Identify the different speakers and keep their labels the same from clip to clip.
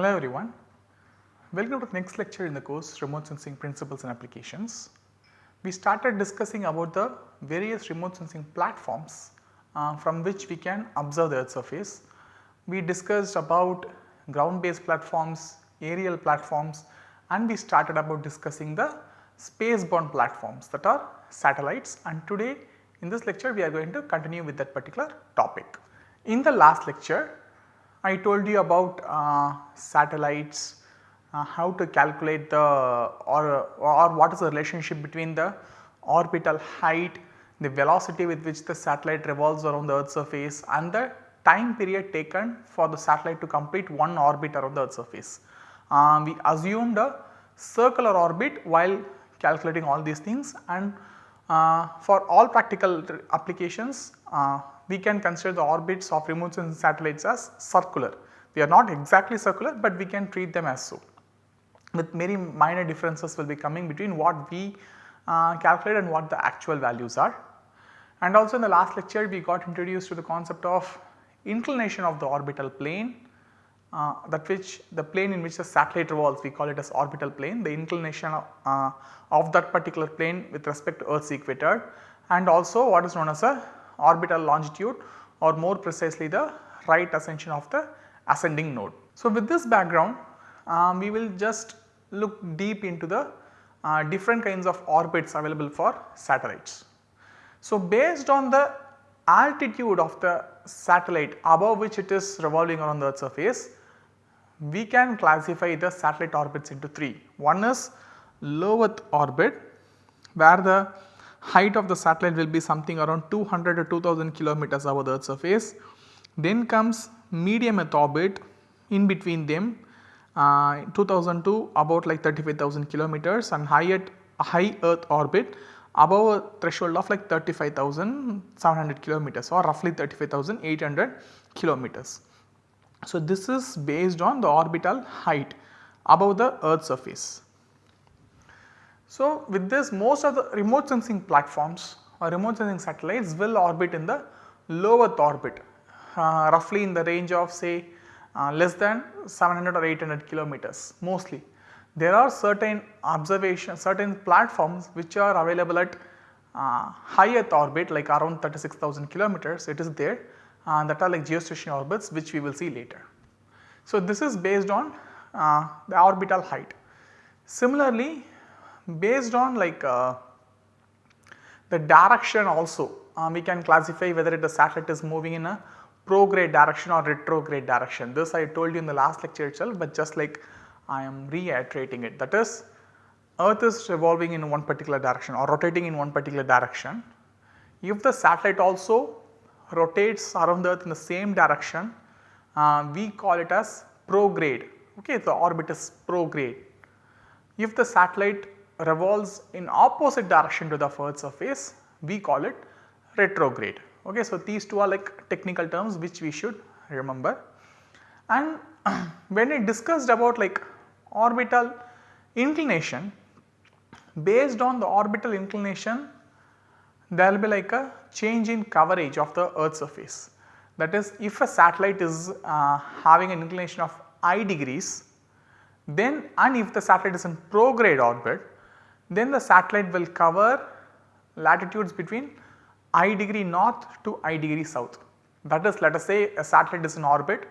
Speaker 1: Hello everyone. Welcome to the next lecture in the course Remote Sensing Principles and Applications. We started discussing about the various remote sensing platforms uh, from which we can observe the earth surface. We discussed about ground based platforms, aerial platforms and we started about discussing the space bound platforms that are satellites and today in this lecture we are going to continue with that particular topic. In the last lecture I told you about uh, satellites, uh, how to calculate the or, or what is the relationship between the orbital height, the velocity with which the satellite revolves around the earth surface and the time period taken for the satellite to complete one orbit around the earth surface. Uh, we assumed a circular orbit while calculating all these things and uh, for all practical applications uh, we can consider the orbits of remote sensing satellites as circular. They are not exactly circular, but we can treat them as so with many minor differences will be coming between what we uh, calculate and what the actual values are. And also in the last lecture we got introduced to the concept of inclination of the orbital plane uh, that which the plane in which the satellite revolves we call it as orbital plane the inclination of, uh, of that particular plane with respect to earth's equator and also what is known as a orbital longitude or more precisely the right ascension of the ascending node. So, with this background um, we will just look deep into the uh, different kinds of orbits available for satellites. So, based on the altitude of the satellite above which it is revolving around the earth surface, we can classify the satellite orbits into 3. One is low earth orbit where the height of the satellite will be something around 200 to 2000 kilometers above the earth surface. Then comes medium earth orbit in between them uh, 2000 to about like 35,000 kilometers and high, at, high earth orbit above a threshold of like 35,700 kilometers or roughly 35,800 kilometers. So, this is based on the orbital height above the earth surface. So, with this most of the remote sensing platforms or remote sensing satellites will orbit in the low earth orbit uh, roughly in the range of say uh, less than 700 or 800 kilometers mostly. There are certain observation certain platforms which are available at uh, high earth orbit like around 36,000 kilometers it is there uh, that are like geostationary orbits which we will see later. So, this is based on uh, the orbital height. Similarly, based on like uh, the direction also uh, we can classify whether the satellite is moving in a prograde direction or retrograde direction. This I told you in the last lecture itself, but just like I am reiterating it that is earth is revolving in one particular direction or rotating in one particular direction. If the satellite also rotates around the earth in the same direction, uh, we call it as prograde okay the orbit is prograde. If the satellite revolves in opposite direction to the earth surface we call it retrograde. Okay. So, these two are like technical terms which we should remember and when we discussed about like orbital inclination based on the orbital inclination there will be like a change in coverage of the earth surface. That is if a satellite is uh, having an inclination of i degrees then and if the satellite is in prograde orbit then the satellite will cover latitudes between i degree north to i degree south. That is let us say a satellite is in orbit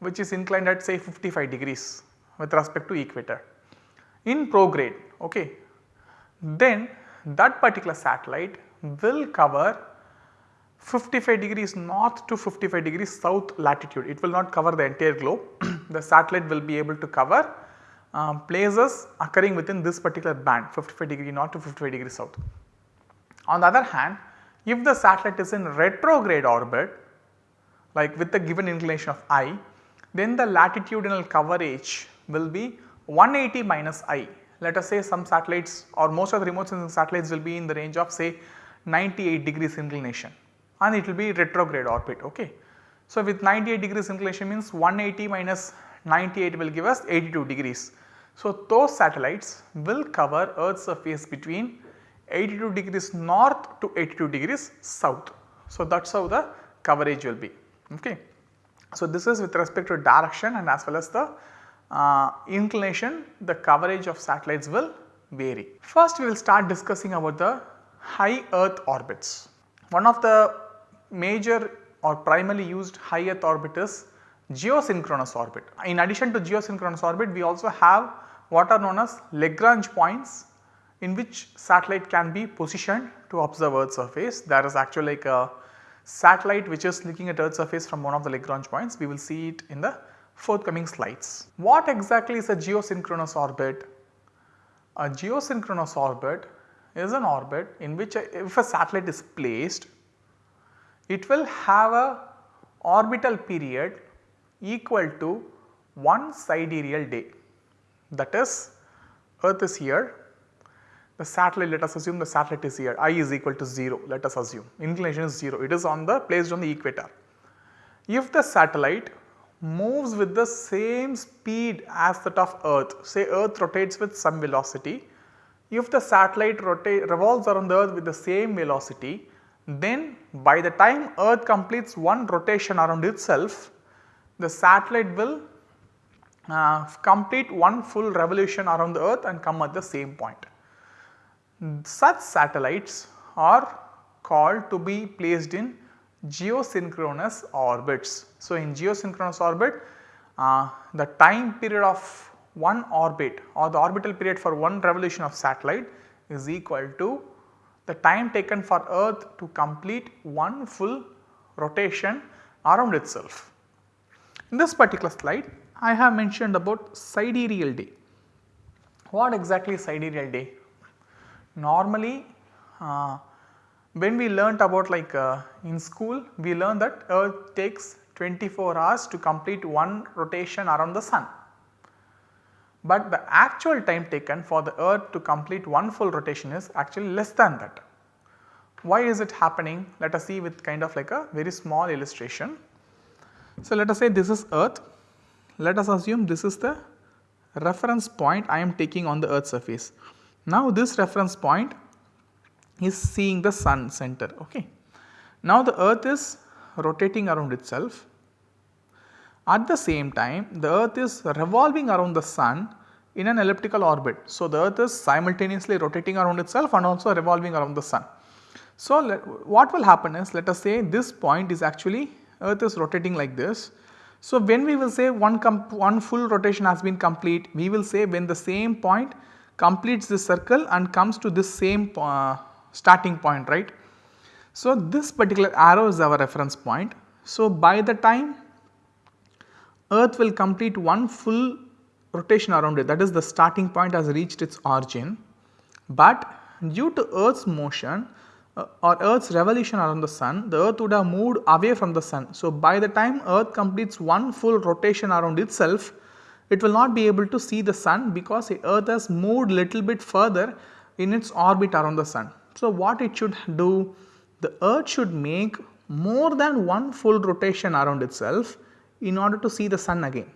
Speaker 1: which is inclined at say 55 degrees with respect to equator in prograde okay. Then that particular satellite will cover 55 degrees north to 55 degrees south latitude. It will not cover the entire globe. the satellite will be able to cover um, places occurring within this particular band 55 degree north to 55 degree south. On the other hand if the satellite is in retrograde orbit like with the given inclination of i then the latitudinal coverage will be 180 minus i. Let us say some satellites or most of the remote sensing satellites will be in the range of say 98 degrees inclination and it will be retrograde orbit ok. So, with 98 degrees inclination means 180 minus 98 will give us 82 degrees. So, those satellites will cover earth's surface between 82 degrees north to 82 degrees south. So, that is how the coverage will be. Okay. So, this is with respect to direction and as well as the uh, inclination the coverage of satellites will vary. First we will start discussing about the high earth orbits. One of the major or primarily used high earth orbit is geosynchronous orbit. In addition to geosynchronous orbit we also have what are known as Lagrange points in which satellite can be positioned to observe earth surface. There is actually like a satellite which is looking at earth surface from one of the Lagrange points. We will see it in the forthcoming slides. What exactly is a geosynchronous orbit? A geosynchronous orbit is an orbit in which a, if a satellite is placed, it will have a orbital period equal to one sidereal day. That is earth is here, the satellite let us assume the satellite is here. I is equal to 0 let us assume. Inclination is 0 it is on the placed on the equator. If the satellite moves with the same speed as that of earth say earth rotates with some velocity if the satellite revolves around the earth with the same velocity then by the time earth completes one rotation around itself the satellite will uh, complete one full revolution around the earth and come at the same point. Such satellites are called to be placed in geosynchronous orbits. So, in geosynchronous orbit uh, the time period of one orbit or the orbital period for one revolution of satellite is equal to the time taken for earth to complete one full rotation around itself. In this particular slide I have mentioned about sidereal day. What exactly is sidereal day? Normally uh, when we learnt about like uh, in school we learned that earth takes 24 hours to complete one rotation around the sun. But the actual time taken for the earth to complete one full rotation is actually less than that. Why is it happening? Let us see with kind of like a very small illustration. So, let us say this is earth, let us assume this is the reference point I am taking on the earth surface. Now this reference point is seeing the sun center ok. Now the earth is rotating around itself at the same time the earth is revolving around the sun in an elliptical orbit. So the earth is simultaneously rotating around itself and also revolving around the sun. So let, what will happen is let us say this point is actually earth is rotating like this. So when we will say one, one full rotation has been complete we will say when the same point completes this circle and comes to this same uh, starting point right. So, this particular arrow is our reference point. So, by the time earth will complete one full rotation around it that is the starting point has reached its origin, but due to earth's motion Uh, or earth's revolution around the sun the earth would have moved away from the sun. So, by the time earth completes one full rotation around itself it will not be able to see the sun because the earth has moved little bit further in its orbit around the sun. So, what it should do? The earth should make more than one full rotation around itself in order to see the sun again.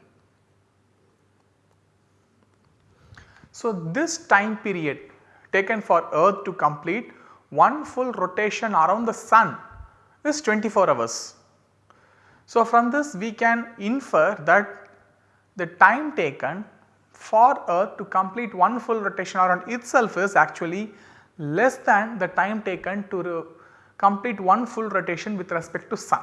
Speaker 1: So, this time period taken for earth to complete one full rotation around the sun is 24 hours. So, from this we can infer that the time taken for earth to complete one full rotation around itself is actually less than the time taken to complete one full rotation with respect to sun.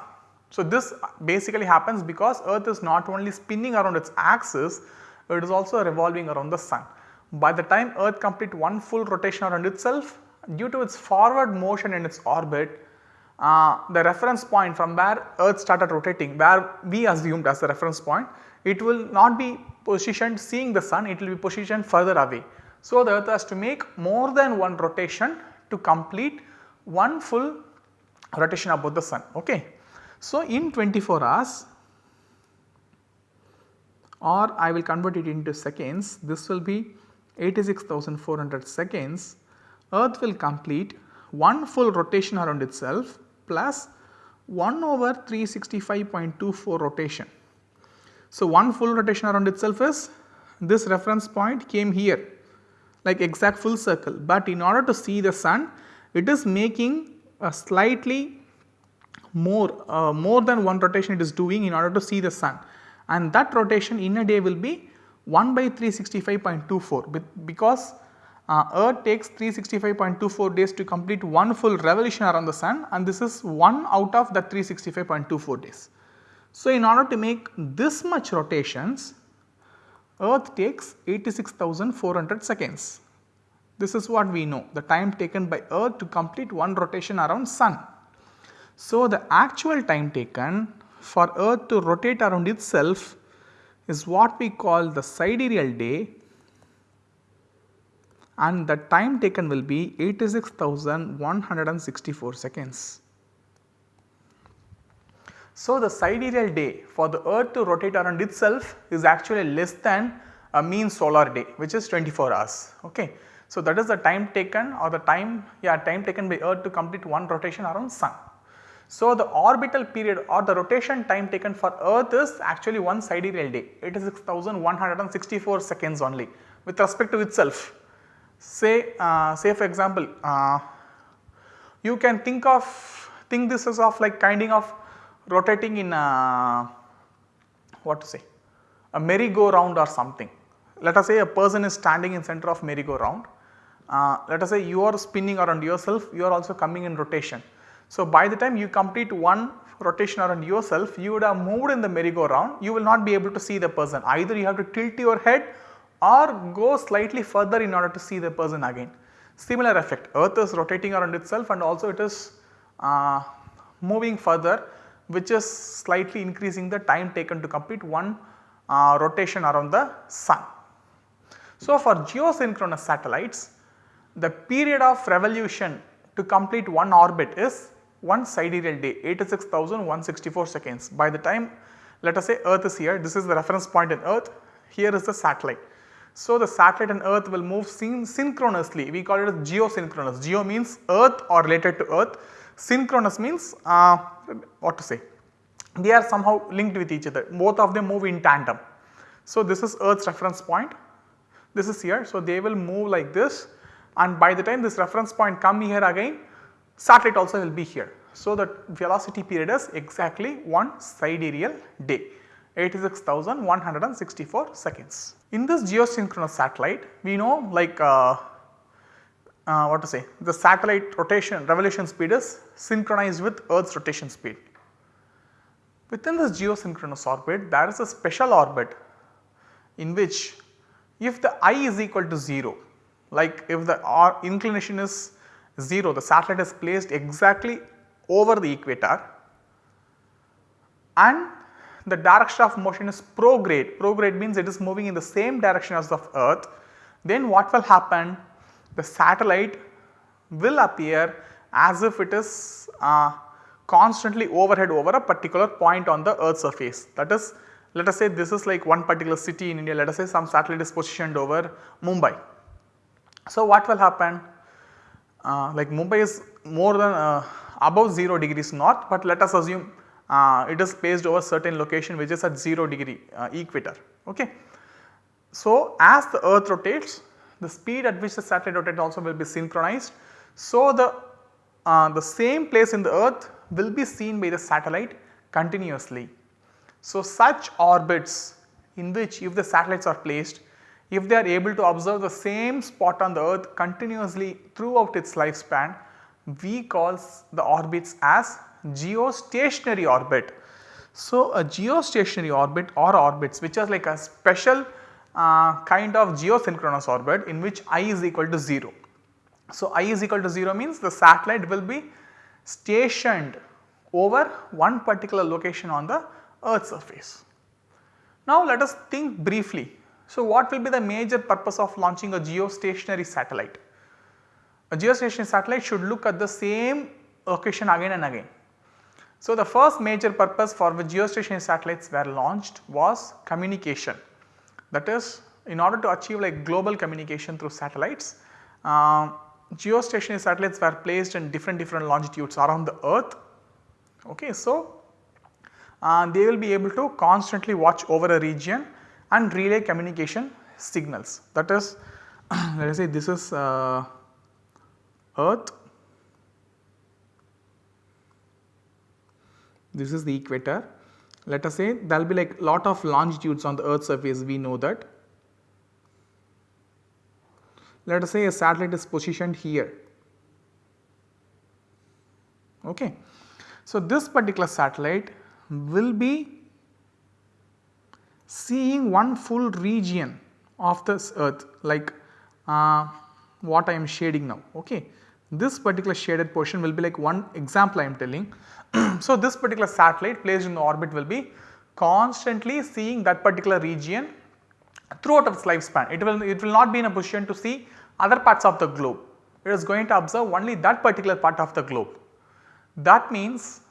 Speaker 1: So, this basically happens because earth is not only spinning around its axis, it is also revolving around the sun. By the time earth complete one full rotation around itself, due to its forward motion in its orbit, uh, the reference point from where earth started rotating, where we assumed as the reference point, it will not be positioned seeing the sun, it will be positioned further away. So, the earth has to make more than one rotation to complete one full rotation about the sun. Okay. So, in 24 hours or I will convert it into seconds, this will be 86,400 seconds, earth will complete one full rotation around itself plus 1 over 365.24 rotation. So, one full rotation around itself is this reference point came here like exact full circle, but in order to see the sun it is making a slightly more uh, more than one rotation it is doing in order to see the sun. And that rotation in a day will be 1 by 365.24 because uh, earth takes 365.24 days to complete one full revolution around the sun and this is 1 out of the 365.24 days. So, in order to make this much rotations earth takes 86,400 seconds. This is what we know the time taken by earth to complete one rotation around sun. So, the actual time taken for earth to rotate around itself is what we call the sidereal day and the time taken will be 86,164 seconds. So, the sidereal day for the earth to rotate around itself is actually less than a mean solar day which is 24 hours. Okay. So, that is the time taken or the time yeah time taken by earth to complete one rotation around sun. So, the orbital period or the rotation time taken for earth is actually one sidereal day 86,164 seconds only with respect to itself. Say, uh, say for example, uh, you can think of think this as of like kind of rotating in a what to say a merry-go-round or something. Let us say a person is standing in center of merry-go-round. Uh, let us say you are spinning around yourself, you are also coming in rotation. So, by the time you complete one rotation around yourself, you would have moved in the merry-go-round, you will not be able to see the person. Either you have to tilt your head or go slightly further in order to see the person again. Similar effect, earth is rotating around itself and also it is uh, moving further which is slightly increasing the time taken to complete one uh, rotation around the sun. So, for geosynchronous satellites the period of revolution to complete one orbit is one sidereal day 86,164 seconds. By the time let us say earth is here this is the reference point in earth here is the satellite. So, the satellite and earth will move syn synchronously. We call it as geosynchronous. Geo means earth or related to earth. Synchronous means uh, what to say? They are somehow linked with each other. Both of them move in tandem. So, this is earth's reference point. This is here. So, they will move like this. And by the time this reference point come here again satellite also will be here. So, the velocity period is exactly one sidereal day 86,164 seconds. In this geosynchronous satellite we know like uh, uh, what to say the satellite rotation revolution speed is synchronized with earth's rotation speed. Within this geosynchronous orbit there is a special orbit in which if the i is equal to 0 like if the r inclination is 0 the satellite is placed exactly over the equator and the direction of motion is prograde, prograde means it is moving in the same direction as the earth. Then what will happen? The satellite will appear as if it is uh, constantly overhead over a particular point on the earth surface. That is let us say this is like one particular city in India. Let us say some satellite is positioned over Mumbai. So, what will happen? Uh, like Mumbai is more than uh, above 0 degrees north but let us assume uh, it is placed over certain location which is at 0 degree uh, equator. Okay. So, as the earth rotates the speed at which the satellite rotates also will be synchronized. So, the, uh, the same place in the earth will be seen by the satellite continuously. So, such orbits in which if the satellites are placed if they are able to observe the same spot on the earth continuously throughout its lifespan we calls the orbits as geostationary orbit. So, a geostationary orbit or orbits which are like a special uh, kind of geosynchronous orbit in which i is equal to 0. So, i is equal to 0 means the satellite will be stationed over one particular location on the earth surface. Now, let us think briefly. So, what will be the major purpose of launching a geostationary satellite? A geostationary satellite should look at the same location again and again. So, the first major purpose for which geostationary satellites were launched was communication. That is in order to achieve like global communication through satellites, uh, geostationary satellites were placed in different different longitudes around the earth. Okay, so, uh, they will be able to constantly watch over a region and relay communication signals. That is let us say this is uh, earth this is the equator. Let us say there will be like lot of longitudes on the earth surface we know that. Let us say a satellite is positioned here. Okay. So, this particular satellite will be seeing one full region of this earth like uh, what I am shading now. Okay. This particular shaded portion will be like one example I am telling. so, this particular satellite placed in the orbit will be constantly seeing that particular region throughout its lifespan. It will, it will not be in a position to see other parts of the globe. It is going to observe only that particular part of the globe. That means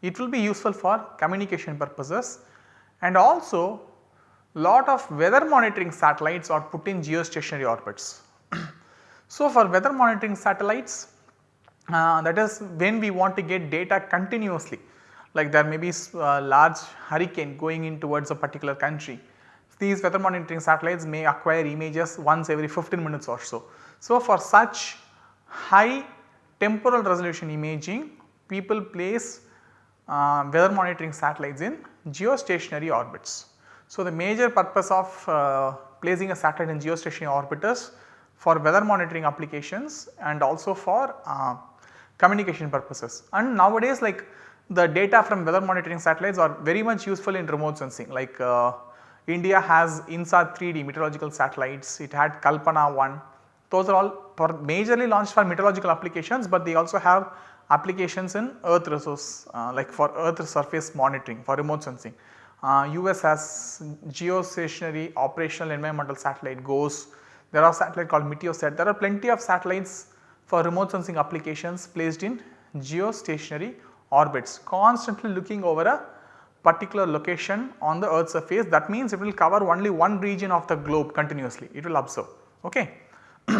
Speaker 1: it will be useful for communication purposes and also lot of weather monitoring satellites are put in geostationary orbits. So, for weather monitoring satellites uh, that is when we want to get data continuously like there may be a large hurricane going in towards a particular country. These weather monitoring satellites may acquire images once every 15 minutes or so. So, for such high temporal resolution imaging people place uh, weather monitoring satellites in geostationary orbits. So, the major purpose of uh, placing a satellite in geostationary orbit is for weather monitoring applications and also for uh, communication purposes. And nowadays like the data from weather monitoring satellites are very much useful in remote sensing like uh, India has INSAT 3D meteorological satellites, it had Kalpana 1, those are all for majorly launched for meteorological applications, but they also have applications in earth resource uh, like for earth surface monitoring for remote sensing. Uh, US has geostationary operational environmental satellite GOES, there are satellite called Meteosat, there are plenty of satellites for remote sensing applications placed in geostationary orbits. Constantly looking over a particular location on the earth surface that means it will cover only one region of the globe continuously. It will observe ok.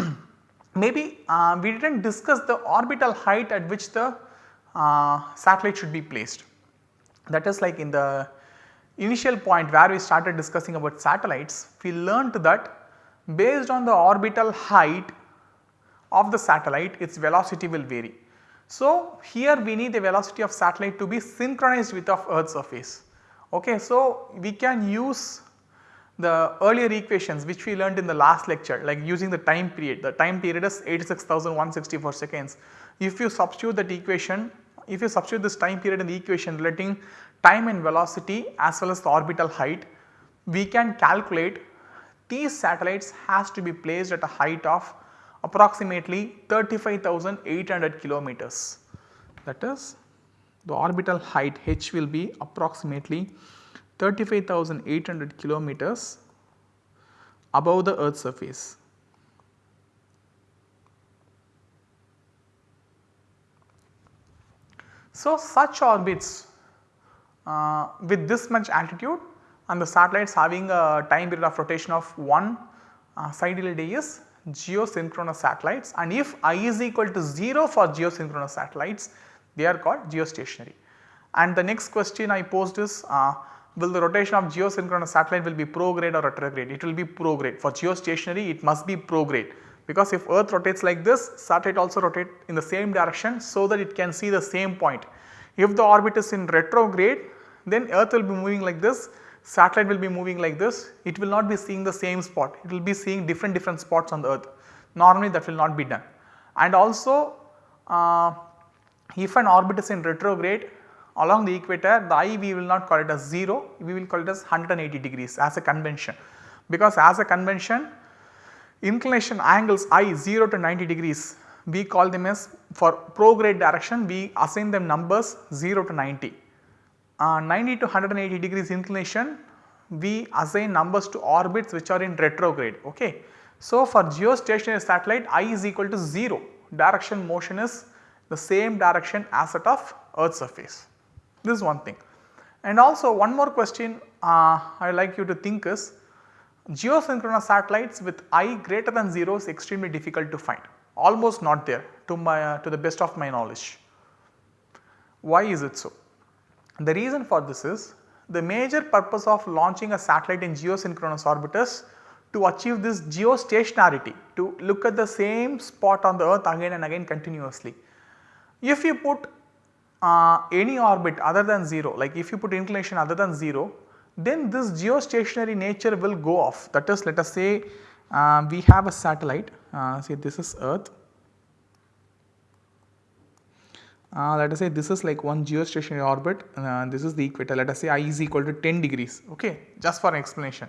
Speaker 1: Maybe uh, we did not discuss the orbital height at which the uh, satellite should be placed. That is like in the initial point where we started discussing about satellites we learned that based on the orbital height of the satellite its velocity will vary. So, here we need the velocity of satellite to be synchronized with of earth surface. Okay, so, we can use the earlier equations which we learned in the last lecture like using the time period, the time period is 86,164 seconds. If you substitute that equation, if you substitute this time period in the equation relating time and velocity as well as the orbital height, we can calculate these satellites has to be placed at a height of approximately 35,800 kilometers. That is the orbital height h will be approximately 35,800 kilometers above the earth surface. So, such orbits uh, with this much altitude and the satellites having a time period of rotation of 1 uh, sidereal day is geosynchronous satellites and if i is equal to 0 for geosynchronous satellites they are called geostationary. And the next question I posed is uh, will the rotation of geosynchronous satellite will be prograde or retrograde? It will be prograde for geostationary it must be prograde because if earth rotates like this satellite also rotate in the same direction so that it can see the same point. If the orbit is in retrograde then earth will be moving like this satellite will be moving like this, it will not be seeing the same spot, it will be seeing different different spots on the earth. Normally that will not be done. And also uh, if an orbit is in retrograde along the equator the i we will not call it as 0, we will call it as 180 degrees as a convention. Because as a convention inclination angles i 0 to 90 degrees we call them as for prograde direction we assign them numbers 0 to 90 uh, 90 to 180 degrees inclination we assign numbers to orbits which are in retrograde. Okay. So, for geostationary satellite i is equal to 0 direction motion is the same direction as that of earth surface this is one thing. And also one more question uh, I like you to think is geosynchronous satellites with i greater than 0 is extremely difficult to find almost not there to my uh, to the best of my knowledge. Why is it so? The reason for this is the major purpose of launching a satellite in geosynchronous orbit is to achieve this geostationarity to look at the same spot on the earth again and again continuously. If you put uh, any orbit other than 0 like if you put inclination other than 0 then this geostationary nature will go off that is let us say uh, we have a satellite uh, say this is earth uh, let us say this is like one geostationary orbit uh, this is the equator let us say i is equal to 10 degrees okay just for an explanation.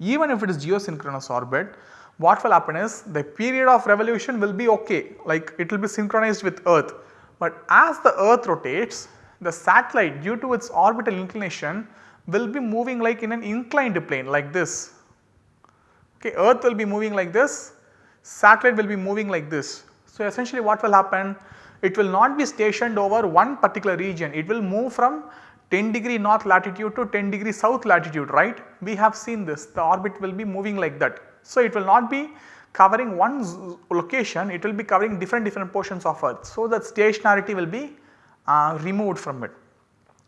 Speaker 1: Even if it is geosynchronous orbit what will happen is the period of revolution will be okay like it will be synchronized with earth. But as the earth rotates the satellite due to its orbital inclination will be moving like in an inclined plane like this. Okay, earth will be moving like this, satellite will be moving like this. So, essentially what will happen it will not be stationed over one particular region, it will move from 10 degree north latitude to 10 degree south latitude right. We have seen this the orbit will be moving like that. So, it will not be covering one location it will be covering different different portions of earth. So, that stationarity will be uh, removed from it.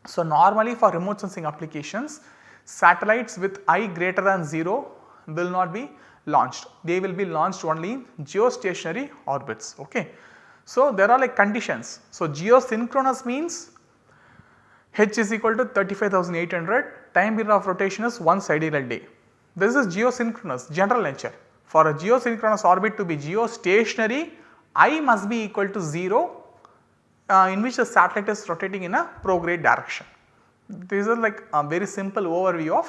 Speaker 1: So, normally for remote sensing applications satellites with i greater than 0 will not be launched they will be launched only in geostationary orbits. Okay. So, there are like conditions. So, geosynchronous means h is equal to 35,800 time period of rotation is 1 sidereal day. This is geosynchronous general nature. For a geosynchronous orbit to be geostationary i must be equal to 0 uh, in which the satellite is rotating in a prograde direction. These are like a very simple overview of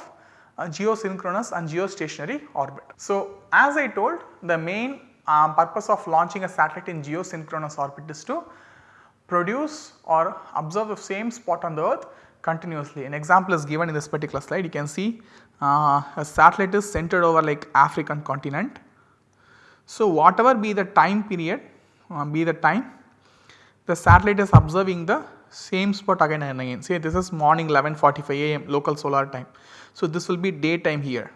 Speaker 1: geosynchronous and geostationary orbit. So, as I told the main um, purpose of launching a satellite in geosynchronous orbit is to produce or observe the same spot on the earth continuously. An example is given in this particular slide you can see uh, a satellite is centered over like African continent. So, whatever be the time period uh, be the time the satellite is observing the same spot again and again say this is morning 11:45 am local solar time. So, this will be daytime here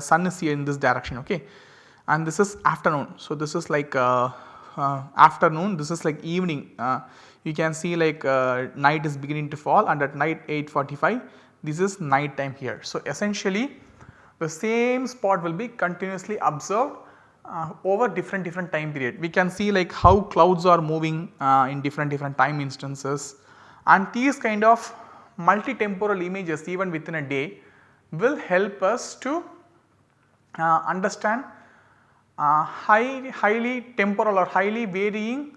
Speaker 1: sun is here in this direction okay and this is afternoon. So, this is like uh, uh, afternoon this is like evening uh, you can see like uh, night is beginning to fall and at night 8:45 this is night time here. So, essentially the same spot will be continuously observed uh, over different different time period. We can see like how clouds are moving uh, in different different time instances and these kind of multi-temporal images even within a day will help us to understand uh, high, highly temporal or highly varying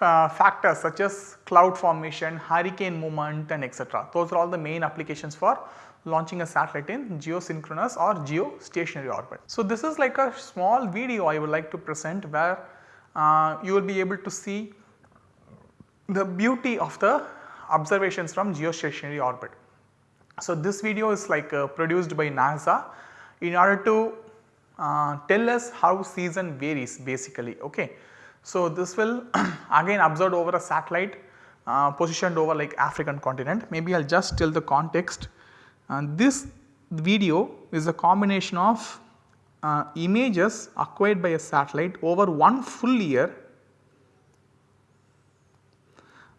Speaker 1: uh, factors such as cloud formation, hurricane movement and etc. Those are all the main applications for launching a satellite in geosynchronous or geostationary orbit. So, this is like a small video I would like to present where uh, you will be able to see the beauty of the observations from geostationary orbit. So, this video is like uh, produced by NASA in order to uh, tell us how season varies basically. Okay. So, this will again observed over a satellite uh, positioned over like African continent. Maybe I will just tell the context. And this video is a combination of uh, images acquired by a satellite over one full year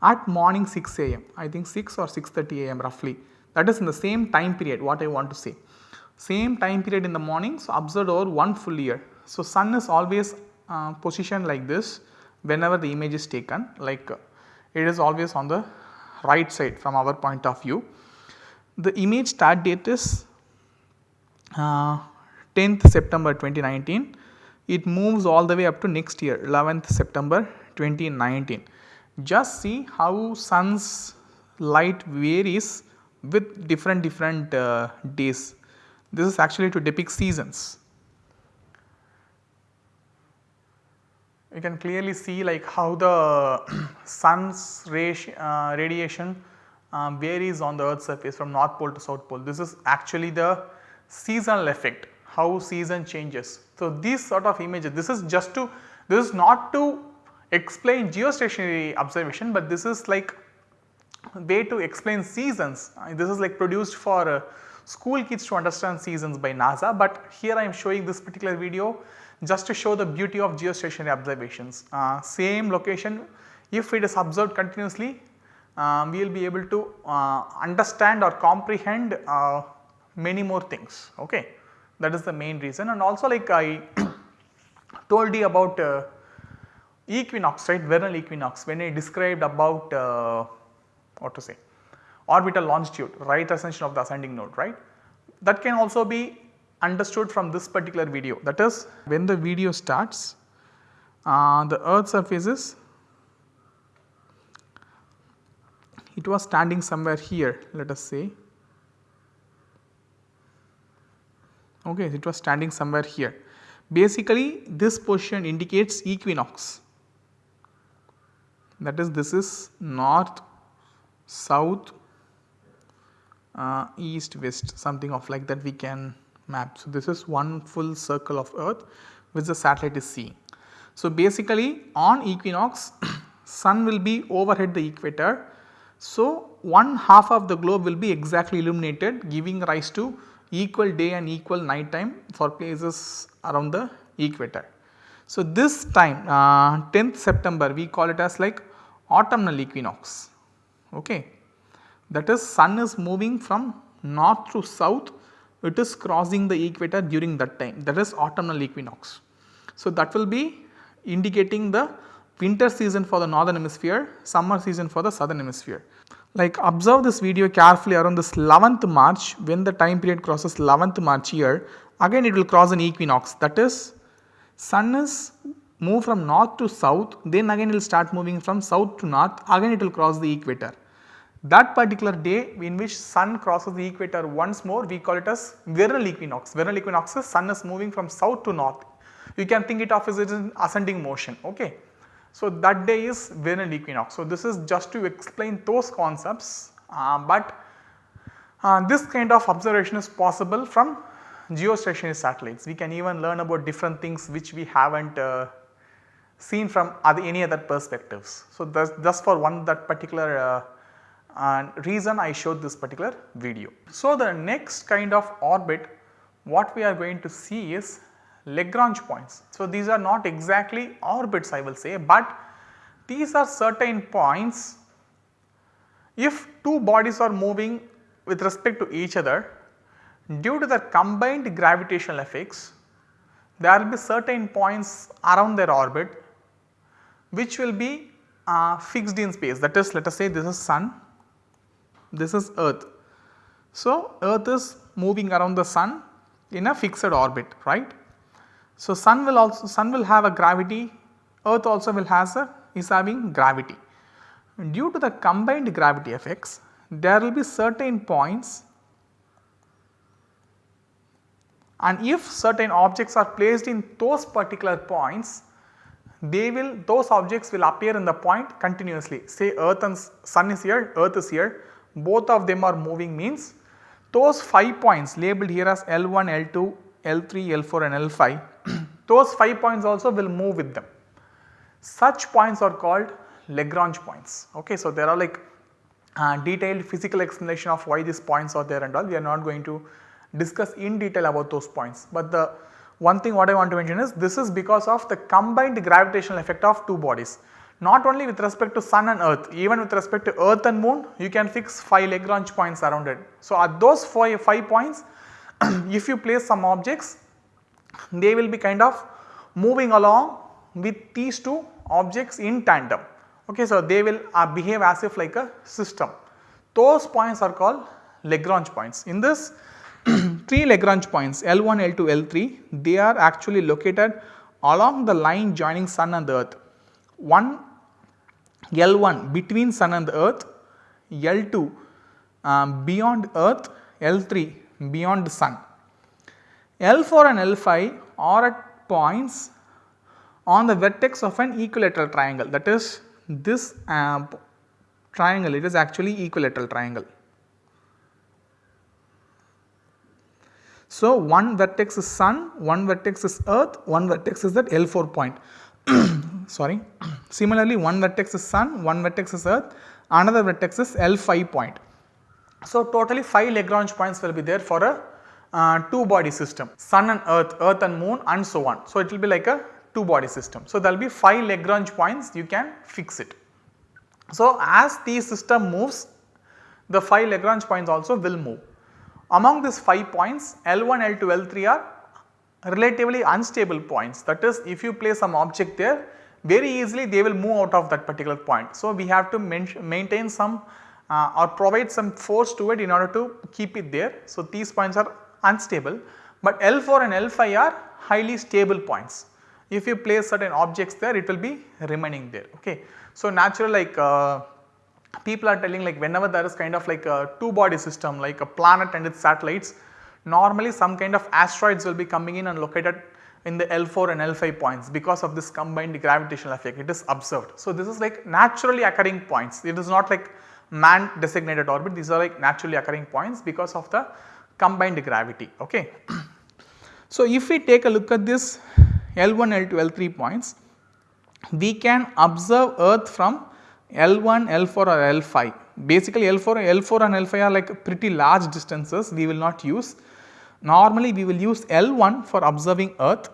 Speaker 1: at morning 6 am I think 6 or 6.30 am roughly that is in the same time period what I want to say. Same time period in the morning so observed over one full year. So, sun is always uh, positioned like this whenever the image is taken like uh, it is always on the right side from our point of view. The image start date is uh, 10th September 2019 it moves all the way up to next year 11th September 2019. Just see how sun's light varies with different different uh, days. This is actually to depict seasons. You can clearly see like how the sun's uh, radiation uh, varies on the earth's surface from north pole to south pole. This is actually the seasonal effect how season changes. So, these sort of images this is just to this is not to explain geostationary observation, but this is like way to explain seasons. Uh, this is like produced for uh, school kids to understand seasons by NASA, but here I am showing this particular video just to show the beauty of geostationary observations. Uh, same location if it is observed continuously uh, we will be able to uh, understand or comprehend uh, many more things okay? That is the main reason. And also like I told you about equinox right? Vernal equinox when I described about what to say orbital longitude right ascension of the ascending node right. That can also be understood from this particular video that is when the video starts uh, the earth surface is it was standing somewhere here let us say okay it was standing somewhere here. Basically this position indicates equinox that is this is north, south, uh, east, west something of like that we can map. So, this is one full circle of earth which the satellite is seeing. So, basically on equinox sun will be overhead the equator. So, one half of the globe will be exactly illuminated giving rise to equal day and equal night time for places around the equator. So, this time uh, 10th September we call it as like autumnal equinox okay. That is sun is moving from north to south it is crossing the equator during that time that is autumnal equinox. So, that will be indicating the winter season for the northern hemisphere, summer season for the southern hemisphere. Like observe this video carefully around this 11th March when the time period crosses 11th March here again it will cross an equinox that is sun is move from north to south then again it will start moving from south to north again it will cross the equator. That particular day in which sun crosses the equator once more we call it as vernal equinox. Vernal equinox is sun is moving from south to north. You can think it of as an ascending motion ok. So, that day is vernal equinox. So, this is just to explain those concepts, uh, but uh, this kind of observation is possible from geostationary satellites. We can even learn about different things which we have not uh, seen from other, any other perspectives. So, just for one that particular uh, reason I showed this particular video. So, the next kind of orbit what we are going to see is Lagrange points. So, these are not exactly orbits I will say, but these are certain points if two bodies are moving with respect to each other due to their combined gravitational effects there will be certain points around their orbit which will be uh, fixed in space that is let us say this is sun, this is earth. So, earth is moving around the sun in a fixed orbit right. So, sun will also sun will have a gravity, earth also will has a is having gravity. Due to the combined gravity effects, there will be certain points and if certain objects are placed in those particular points, they will those objects will appear in the point continuously say earth and sun is here, earth is here both of them are moving means those 5 points labeled here as L1, L2, L3, L4 and L5 those 5 points also will move with them. Such points are called Lagrange points. Okay, so, there are like uh, detailed physical explanation of why these points are there and all we are not going to discuss in detail about those points. But the one thing what I want to mention is this is because of the combined gravitational effect of two bodies. Not only with respect to sun and earth even with respect to earth and moon you can fix 5 Lagrange points around it. So, at those 5, 5 points if you place some objects they will be kind of moving along with these two objects in tandem. Okay, so, they will uh, behave as if like a system. Those points are called Lagrange points. In this three Lagrange points L1, L2, L3 they are actually located along the line joining sun and earth. One L1 between sun and earth, L2 um, beyond earth, L3 beyond sun. L4 and L5 are at points on the vertex of an equilateral triangle that is this uh, triangle it is actually equilateral triangle. So, one vertex is sun, one vertex is earth, one vertex is that L4 point sorry. Similarly, one vertex is sun, one vertex is earth, another vertex is L5 point. So, totally 5 Lagrange points will be there for a uh, two body system sun and earth, earth and moon and so on. So, it will be like a two body system. So, there will be 5 Lagrange points you can fix it. So, as the system moves the 5 Lagrange points also will move. Among these 5 points L1, L2, L3 are relatively unstable points that is if you place some object there very easily they will move out of that particular point. So, we have to maintain some uh, or provide some force to it in order to keep it there. So, these points are unstable, but L4 and L5 are highly stable points. if you place certain objects there it will be remaining there ok. So natural like uh, people are telling like whenever there is kind of like a two body system like a planet and its satellites normally some kind of asteroids will be coming in and located in the L4 and L5 points because of this combined gravitational effect it is observed. So this is like naturally occurring points it is not like man designated orbit these are like naturally occurring points because of the combined gravity ok. So if we take a look at this L1, L2, L3 points we can observe earth from L1, L4 or L5. Basically L4, L4 and L5 are like pretty large distances we will not use. Normally we will use L1 for observing earth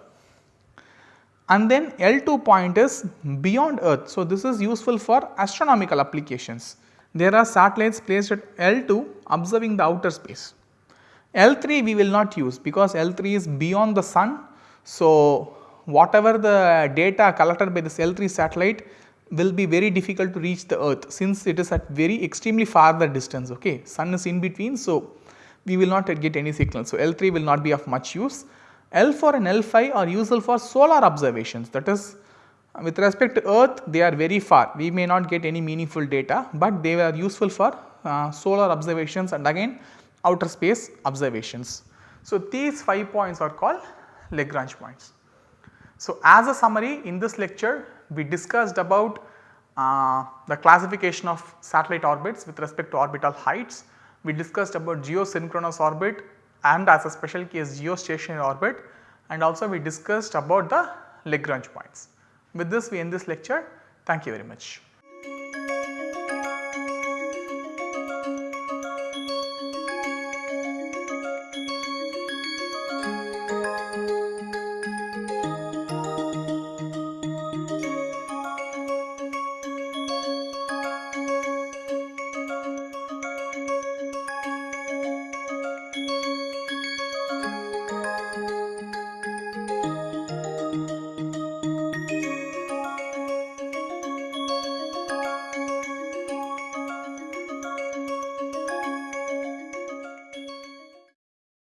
Speaker 1: and then L2 point is beyond earth. So this is useful for astronomical applications. There are satellites placed at L2 observing the outer space. L3 we will not use because L3 is beyond the sun. So whatever the data collected by this L3 satellite will be very difficult to reach the earth since it is at very extremely farther distance ok. Sun is in between so we will not get any signal. So L3 will not be of much use. L4 and L5 are useful for solar observations that is with respect to earth they are very far we may not get any meaningful data but they are useful for uh, solar observations and again outer space observations. So these 5 points are called Lagrange points. So as a summary in this lecture we discussed about uh, the classification of satellite orbits with respect to orbital heights. We discussed about geosynchronous orbit and as a special case geostationary orbit and also we discussed about the Lagrange points. With this we end this lecture. Thank you very much.